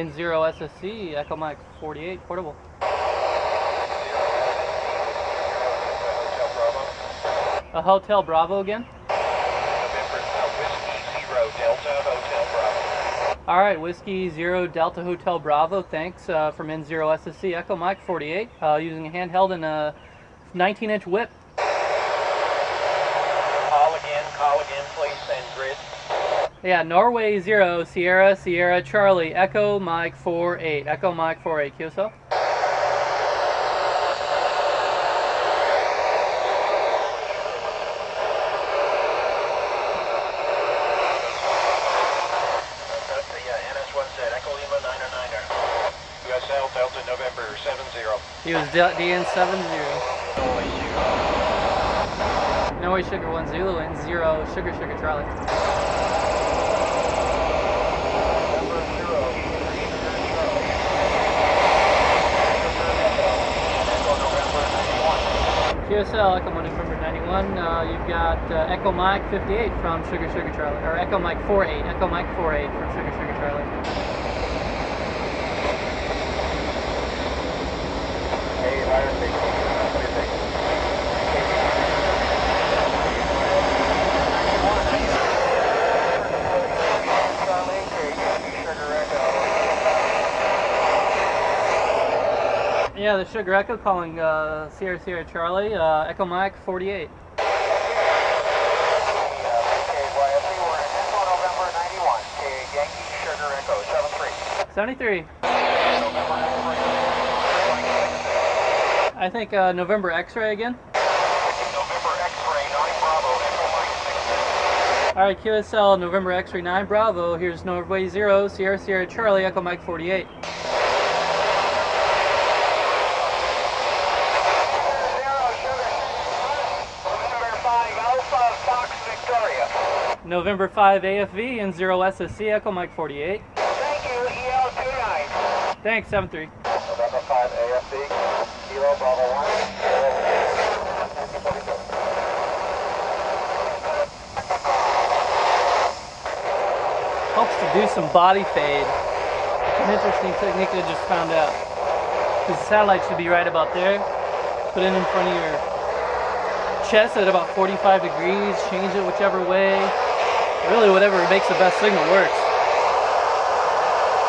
N0 SSC, Echo Mike 48, portable. A Hotel Bravo again? All right, Whiskey Zero Delta Hotel Bravo. Thanks uh, from N0 SSC Echo Mike 48, uh, using a handheld and a 19-inch whip. Call again, call again, please, send grid. Yeah, Norway Zero Sierra Sierra Charlie Echo Mike 48 Echo Mike 48 QSL. That's uh, NS1Z, Echo Lima 909er. USL Delta November 70. He was DN70. Norway Sugar 1 Zulu and 0 Sugar Sugar Charlie. Number 0. Echo November 91. QSL Echo Mike November 91. Uh, you've got uh, Echo Mike 58 from Sugar Sugar Charlie, or Echo Mike 48. Echo Mike 48 from Sugar Sugar Charlie. Hey, Fire Station. What do you think? Yeah, the Sugar Echo calling uh, Sierra Sierra Charlie, uh, Echo Mike 48. 73. I think uh, November X-ray again. All right, QSL November X-ray 9 Bravo. Here's Norway 0, Sierra Sierra Charlie, Echo Mike 48. November 5 AFV and 0 SSC, Echo Mike 48. Thank you, EL29. Thanks, 73. November 5 AFB, Kilo Bravo 1. Helps to do some body fade. It's an interesting technique I just found out. The satellite should be right about there. Put it in front of your chest at about 45 degrees, change it whichever way. Really, whatever makes the best signal works.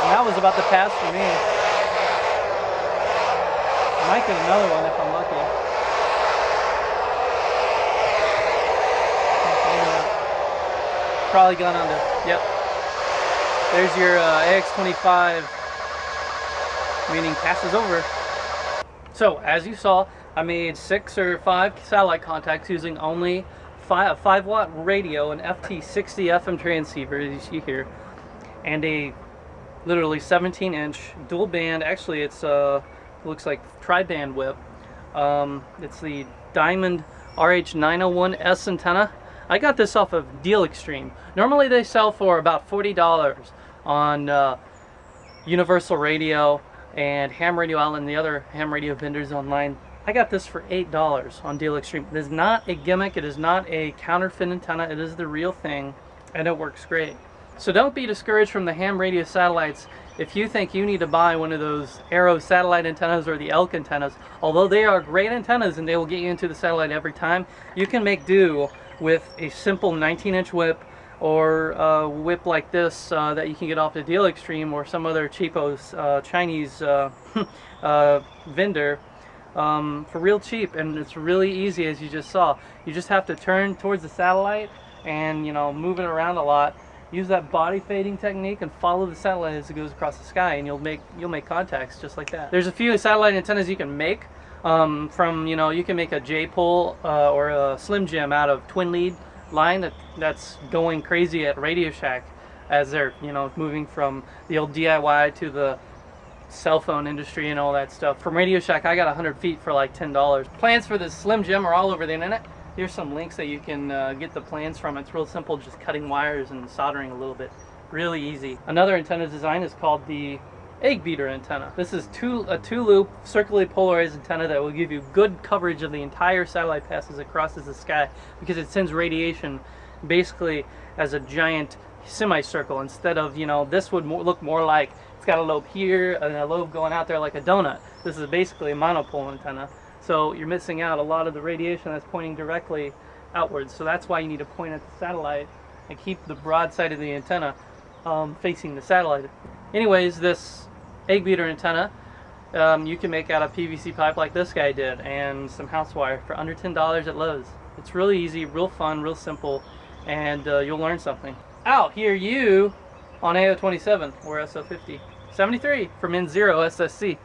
And that was about the pass for me. I might get another one if I'm lucky. Probably gone under. Yep. There's your uh, AX25, meaning passes over. So, as you saw, I made six or five satellite contacts using only five, a 5 watt radio, an FT60 FM transceiver, as you see here, and a literally 17 inch dual band. Actually, it's uh, looks like tri band whip. Um, it's the Diamond RH901S antenna. I got this off of Deal Extreme. Normally they sell for about $40 on uh, Universal Radio and Ham Radio Island, and the other ham radio vendors online. I got this for $8 on Deal Extreme. It is not a gimmick, it is not a counterfeit antenna, it is the real thing, and it works great. So don't be discouraged from the ham radio satellites if you think you need to buy one of those Arrow satellite antennas or the Elk antennas. Although they are great antennas and they will get you into the satellite every time, you can make do with a simple 19 inch whip or a whip like this uh, that you can get off the Deal Extreme or some other cheapo uh, Chinese uh, uh, vendor um, for real cheap and it's really easy as you just saw. You just have to turn towards the satellite and you know move it around a lot. Use that body fading technique and follow the satellite as it goes across the sky and you'll make you'll make contacts just like that. There's a few satellite antennas you can make um, from you know you can make a J-pole uh, or a Slim Jim out of twin lead line that that's going crazy at Radio Shack as they're you know moving from the old DIY to the cell phone industry and all that stuff. From Radio Shack, I got 100 feet for like $10. Plans for this Slim Jim are all over the internet. Here's some links that you can uh, get the plans from. It's real simple, just cutting wires and soldering a little bit. Really easy. Another antenna design is called the egg beater antenna. This is two, a two-loop circularly polarized antenna that will give you good coverage of the entire satellite passes across the sky because it sends radiation basically as a giant semicircle instead of, you know, this would more, look more like it's got a lobe here and a lobe going out there like a donut. This is basically a monopole antenna. So you're missing out a lot of the radiation that's pointing directly outwards. So that's why you need to point at the satellite and keep the broad side of the antenna um, facing the satellite. Anyways, this egg beater antenna, um, you can make out of PVC pipe like this guy did and some house wire for under $10 at Lowe's. It's really easy, real fun, real simple, and uh, you'll learn something. Out here you on AO27 or SO50. 73 from N0 SSC.